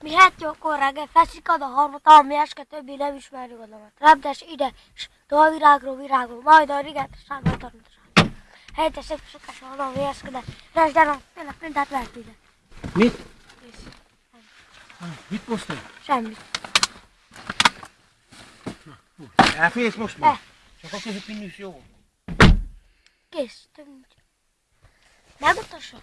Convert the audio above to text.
Mi hát jókor reggel feszik a harmata, ami eske többi nem ismeri oda. Hát Repdes ide, s virágról virágról, majd a riget, sárga hát tanulság. Hát. Helyette szép sokás a oda vészkedett. Resd el, tényleg mindent lehet ide. Mit? Kész. Ah, mit posztol? Semmit. Elfélsz most már? Csak a közepén is jó. Kész. Több nincs. Megmutassam?